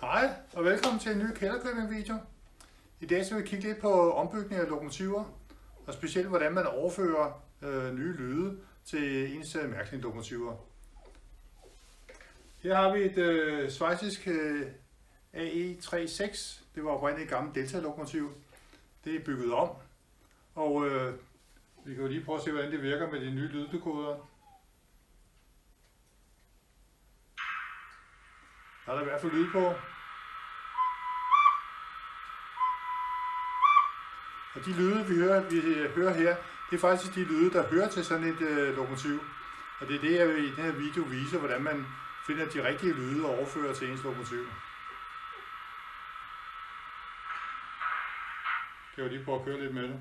Hej og velkommen til en ny kælderkøbing video. I dag skal vi kigge lidt på ombygning af lokomotiver, og specielt hvordan man overfører øh, nye lyde til ens mærkelige lokomotiver. Her har vi et øh, svejsisk øh, AE36. Det var oprindeligt et gammelt Delta-lokomotiv. Det er bygget om, og øh, vi kan jo lige prøve at se, hvordan det virker med de nye lyddekoder. Der er der i hvert fald lyd på. Og de lyde, vi hører, vi øh, hører her, det er faktisk de lyde, der hører til sådan et øh, lokomotiv. Og det er det, jeg vil i den her video vise, hvordan man finder de rigtige lyde og overfører til ens lokomotiv. Kan jeg jo lige prøve at køre lidt med det.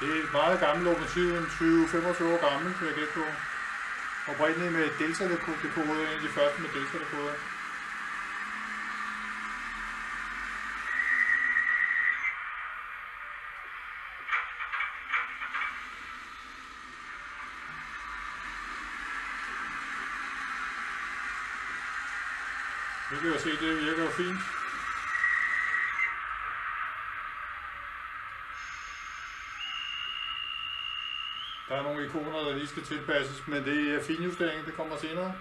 Det er et meget gammelt lokomotiv, en 20-25 år gammel, kan jeg gætte på. Oprindeligt med delta-dekoder, en af de første med delta-dekoder. Vi kan jo se, det virker jo fint. Der er nogle ikoner, der lige skal tilpasses, men det er finjustering, det kommer senere.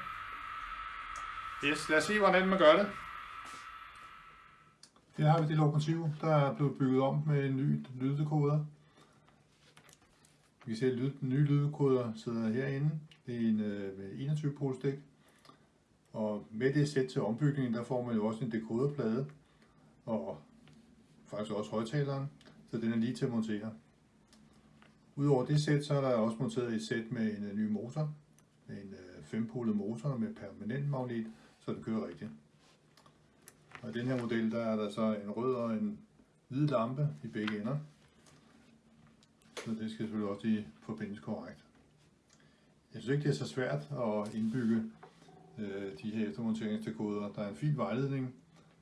Yes, lad os se, hvordan man gør det. Her har vi det lokomotiv, der er blevet bygget om med en ny lyddekoder. Vi kan se, at den nye lyddekoder sidder herinde. Det er en øh, med 21 polstik. Og med det sæt til ombygningen, der får man jo også en dekoderplade. Og faktisk også højtaleren, så den er lige til at montere. Udover det sæt, så er der også monteret et sæt med en øh, ny motor. Med en øh, fempolet motor med permanent magnet, så den kører rigtigt. Og i den her model, der er der så en rød og en hvid lampe i begge ender. Så det skal selvfølgelig også lige forbindes korrekt. Jeg synes ikke, det er så svært at indbygge øh, de her eftermonteringsdekoder. Der er en fin vejledning,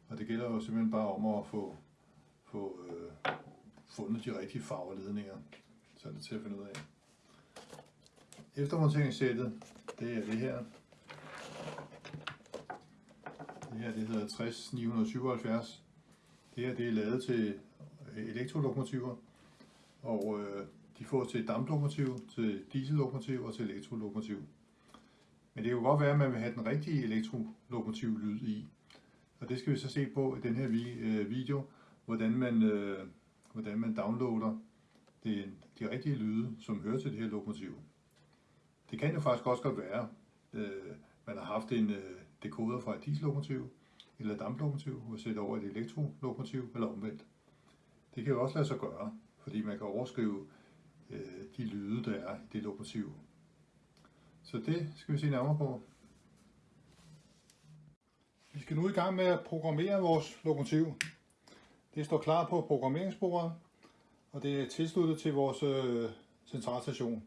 og det gælder jo simpelthen bare om at få, få øh, fundet de rigtige farveledninger. Så er det til at finde ud af. Eftermonteringssættet, det er det her. Det her det hedder 60977. Det her det er lavet til øh, elektrolokomotiver, og øh, de får til damplokomotiv, til diesellokomotiv og til elektrolokomotiv. Men det kan jo godt være, at man vil have den rigtige elektrolokomotiv lyd i. Og det skal vi så se på i den her øh, video, hvordan man, øh, hvordan man downloader det, de rigtige lyde, som hører til det her lokomotiv. Det kan jo faktisk også godt være, øh, man har haft en øh, dekoder fra et diesellokomotiv eller et damplokomotiv og sætte over et elektrolokomotiv eller omvendt. Det kan jo også lade sig gøre, fordi man kan overskrive øh, de lyde, der er i det lokomotiv. Så det skal vi se nærmere på. Vi skal nu i gang med at programmere vores lokomotiv. Det står klar på programmeringsbordet, og det er tilsluttet til vores øh, centralstation.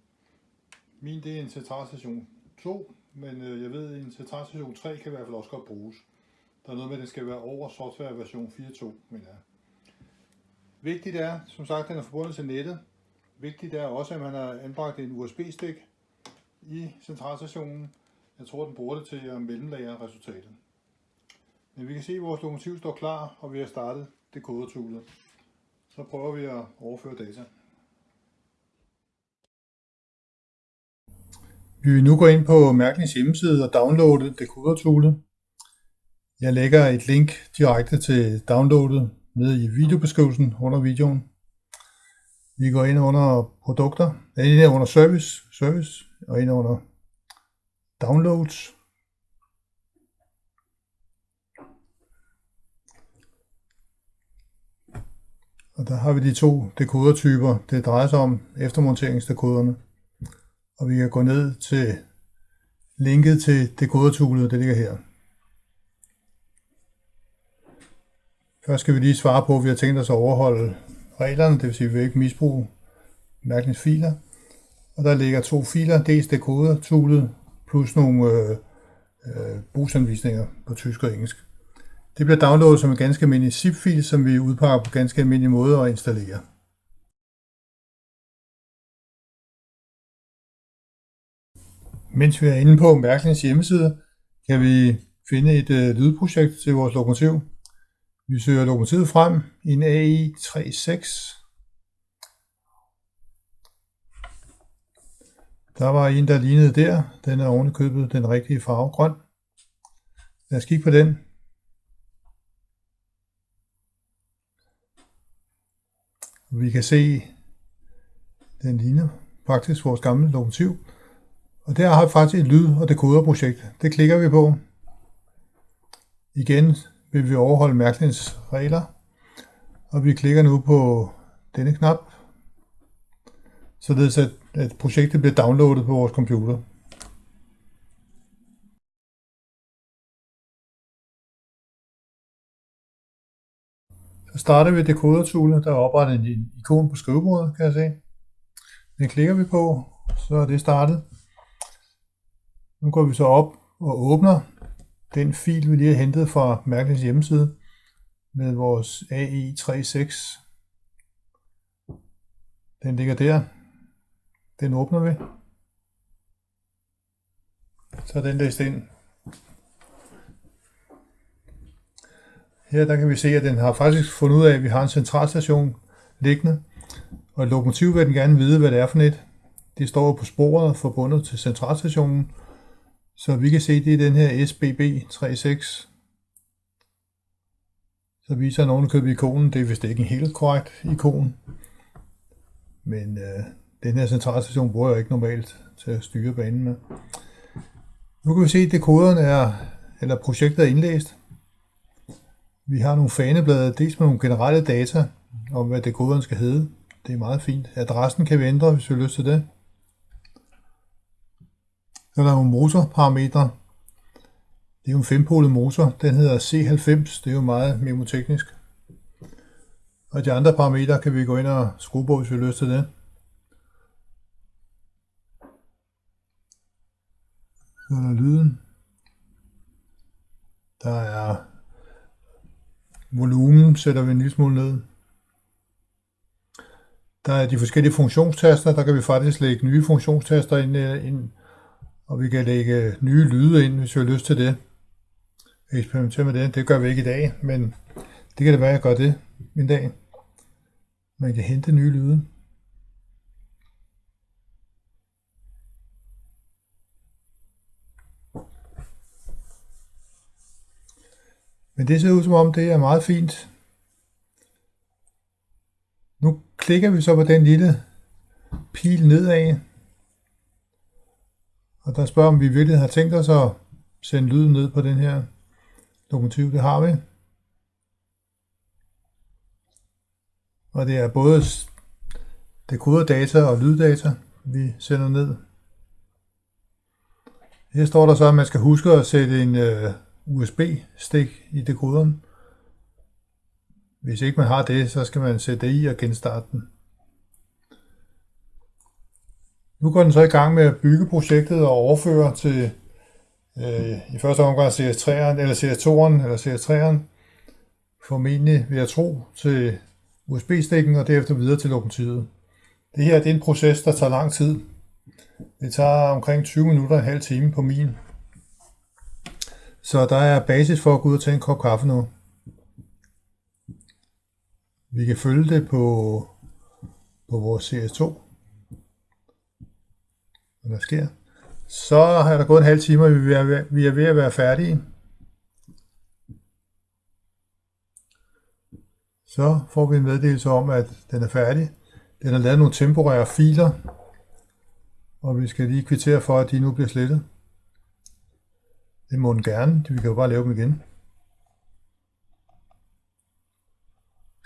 Min det er en centralstation 2, men øh, jeg ved, at en centralstation 3 kan i hvert fald også godt bruges. Der er noget med, at den skal være over software version 4.2, men ja. Vigtigt er, som sagt, at den er forbundet til nettet. Vigtigt er også, at man har anbragt en USB-stik i centralstationen. Jeg tror, den bruger det til at mellemlagre resultatet. Men vi kan se, at vores lokomotiv står klar, og vi har startet det kodertoolet. Så prøver vi at overføre data. Vi vil nu gå ind på Mærklings hjemmeside og downloade decoder-toolet. Jeg lægger et link direkte til downloadet nede i videobeskrivelsen under videoen. Vi går ind under produkter, ind under service, service og ind under downloads. Og der har vi de to dekodertyper, det drejer sig om eftermonteringsdekoderne. Og vi kan gå ned til linket til dekodertoolet, det ligger her. Først skal vi lige svare på, at vi har tænkt os at overholde reglerne, det vil sige, at vi ikke misbruge mærkningsfiler. Og der ligger to filer, dels dekodertoolet plus nogle øh, øh, brugsanvisninger på tysk og engelsk. Det bliver downloadet som en ganske almindelig zip-fil, som vi udpakker på ganske almindelig måde og installerer. Mens vi er inde på Mærklings hjemmeside, kan vi finde et øh, lydprojekt til vores lokomotiv. Vi søger lokomotivet frem i en AI36. Der var en, der lignede der. Den er oven købet den rigtige farve grøn. Lad os kigge på den. Vi kan se, den ligner faktisk vores gamle lokomotiv. Og der har vi faktisk et lyd- og dekoderprojekt. Det klikker vi på. Igen vil vi overholde mærkningens regler. Og vi klikker nu på denne knap, således at, at projektet bliver downloadet på vores computer. Så starter vi dekodertoolet, der er oprettet en ikon på skrivebordet, kan jeg se. Den klikker vi på, så er det startet. Nu går vi så op og åbner den fil, vi lige har hentet fra Mærknings hjemmeside med vores AI36. Den ligger der. Den åbner vi. Så er den læst ind. Her der kan vi se, at den har faktisk fundet ud af, at vi har en centralstation liggende. Og lokomotiv vil den gerne vide, hvad det er for et. Det står på sporet forbundet til centralstationen. Så vi kan se, at det er den her SBB36. Så viser nogen købe ikonen. Det er vist ikke en helt korrekt ikon. Men øh, den her centralstation bruger jeg ikke normalt til at styre banen med. Nu kan vi se, at dekoderen er, eller projektet er indlæst. Vi har nogle faneblade, dels med nogle generelle data om, hvad dekoderen skal hedde. Det er meget fint. Adressen kan vi ændre, hvis vi har lyst til det. Så er der nogle motorparametre. Det er jo en fempolet motor. Den hedder C90. Det er jo meget memoteknisk. Og de andre parametre kan vi gå ind og skrue på, hvis vi har lyst til det. Så er der lyden. Der er volumen, sætter vi en lille smule ned. Der er de forskellige funktionstaster. Der kan vi faktisk lægge nye funktionstaster ind, øh, ind og vi kan lægge nye lyde ind, hvis vi har lyst til det. Eksperimentere med det. Det gør vi ikke i dag, men det kan det være, at jeg gør det en dag. Man kan hente nye lyde. Men det ser ud som om, det er meget fint. Nu klikker vi så på den lille pil nedad. Og der spørger, om vi virkelig har tænkt os at sende lyden ned på den her lokomotiv. Det har vi. Og det er både dekoderdata og lyddata, vi sender ned. Her står der så, at man skal huske at sætte en øh, USB-stik i dekoderen. Hvis ikke man har det, så skal man sætte det i og genstarte den. Nu går den så i gang med at bygge projektet og overføre til øh, i første omgang CS3'eren, eller CS2'eren, eller CS3'eren, formentlig vil jeg tro, til USB-stikken og derefter videre til lokomotivet. Det her det er en proces, der tager lang tid. Det tager omkring 20 minutter og en halv time på min. Så der er basis for at gå ud og tage en kop kaffe nu. Vi kan følge det på, på vores CS2 hvad der sker. Så har der gået en halv time, og vi er, vi er ved at være færdige. Så får vi en meddelelse om, at den er færdig. Den har lavet nogle temporære filer, og vi skal lige kvittere for, at de nu bliver slettet. Det må den gerne, vi kan jo bare lave dem igen.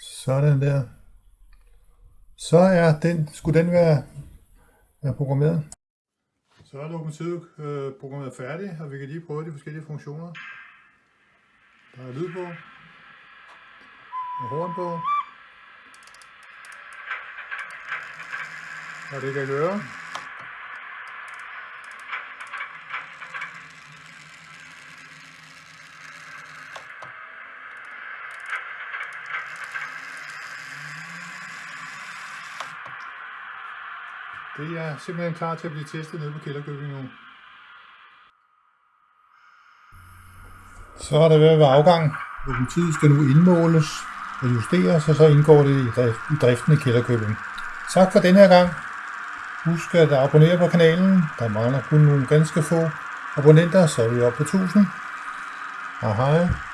Sådan der. Så er den, skulle den være, være programmeret. Så er lokomotivet øh, programmeret færdigt, og vi kan lige prøve de forskellige funktioner. Der er lyd på, og horn på, og det kan gøre. Det er simpelthen klar til at blive testet nede på Kælderkøbing nu. Så er det ved at være afgang. Lokomotivet skal nu indmåles og justeres, og så indgår det i driften i Kælderkøbing. Tak for denne her gang. Husk at abonnere på kanalen. Der mangler kun nogle ganske få abonnenter, så er vi oppe på 1000. Hej hej.